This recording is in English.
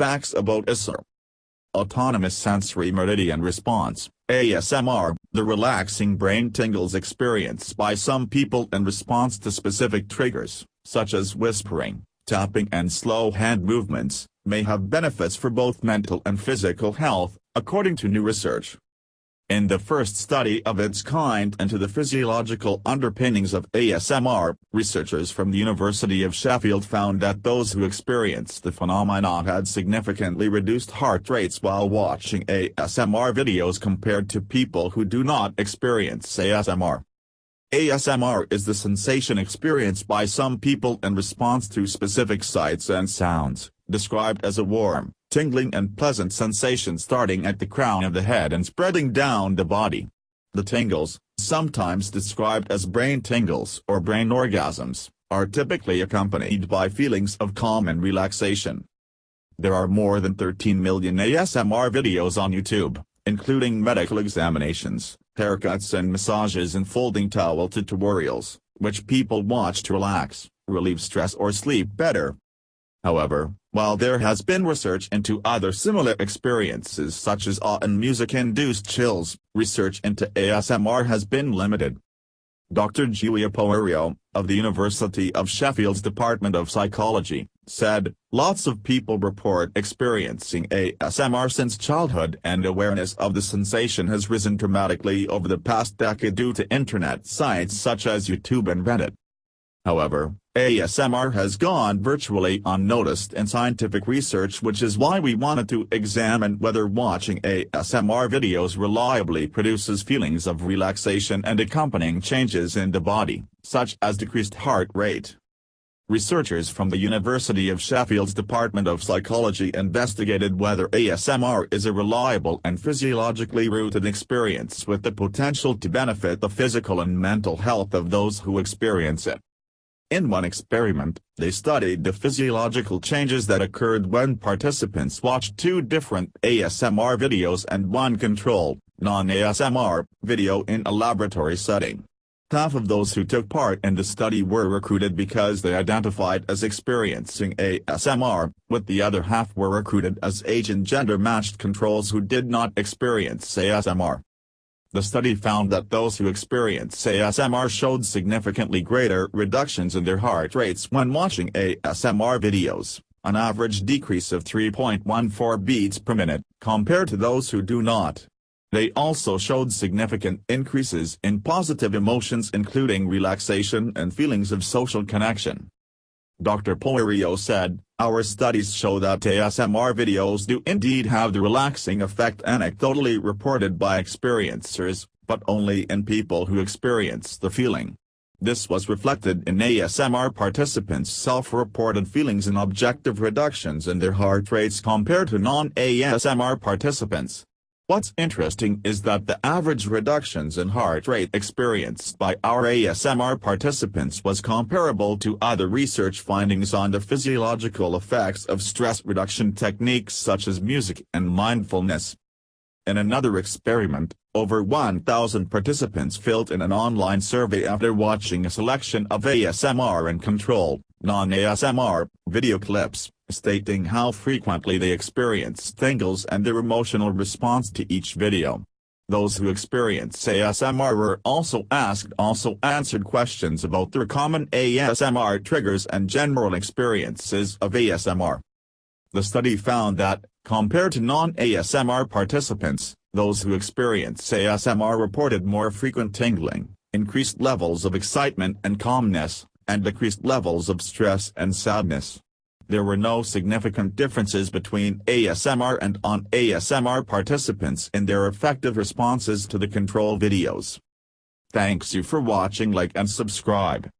facts about ASMR. Autonomous Sensory Meridian Response, ASMR, the relaxing brain tingles experienced by some people in response to specific triggers, such as whispering, tapping and slow hand movements, may have benefits for both mental and physical health, according to new research. In the first study of its kind into the physiological underpinnings of ASMR, researchers from the University of Sheffield found that those who experienced the phenomenon had significantly reduced heart rates while watching ASMR videos compared to people who do not experience ASMR. ASMR is the sensation experienced by some people in response to specific sights and sounds, described as a warm, tingling and pleasant sensation starting at the crown of the head and spreading down the body. The tingles, sometimes described as brain tingles or brain orgasms, are typically accompanied by feelings of calm and relaxation. There are more than 13 million ASMR videos on YouTube, including medical examinations, haircuts and massages and folding towel tutorials, which people watch to relax, relieve stress or sleep better. However, while there has been research into other similar experiences such as awe and music-induced chills, research into ASMR has been limited. Dr. Giulia Poerio, of the University of Sheffield's Department of Psychology, said, Lots of people report experiencing ASMR since childhood and awareness of the sensation has risen dramatically over the past decade due to internet sites such as YouTube and Reddit. However, ASMR has gone virtually unnoticed in scientific research which is why we wanted to examine whether watching ASMR videos reliably produces feelings of relaxation and accompanying changes in the body, such as decreased heart rate. Researchers from the University of Sheffield's Department of Psychology investigated whether ASMR is a reliable and physiologically rooted experience with the potential to benefit the physical and mental health of those who experience it. In one experiment, they studied the physiological changes that occurred when participants watched two different ASMR videos and one control, non-ASMR, video in a laboratory setting. Half of those who took part in the study were recruited because they identified as experiencing ASMR, with the other half were recruited as age and gender-matched controls who did not experience ASMR. The study found that those who experienced ASMR showed significantly greater reductions in their heart rates when watching ASMR videos, an average decrease of 3.14 beats per minute, compared to those who do not. They also showed significant increases in positive emotions including relaxation and feelings of social connection. Dr. Poerio said, Our studies show that ASMR videos do indeed have the relaxing effect anecdotally reported by experiencers, but only in people who experience the feeling. This was reflected in ASMR participants' self-reported feelings and objective reductions in their heart rates compared to non-ASMR participants. What's interesting is that the average reductions in heart rate experienced by our ASMR participants was comparable to other research findings on the physiological effects of stress reduction techniques such as music and mindfulness. In another experiment, over 1,000 participants filled in an online survey after watching a selection of ASMR and control, non-ASMR, video clips stating how frequently they experience tingles and their emotional response to each video. Those who experience ASMR were also asked also answered questions about their common ASMR triggers and general experiences of ASMR. The study found that, compared to non-ASMR participants, those who experience ASMR reported more frequent tingling, increased levels of excitement and calmness, and decreased levels of stress and sadness there were no significant differences between ASMR and on-ASMR participants in their effective responses to the control videos. Thanks you for watching like and subscribe.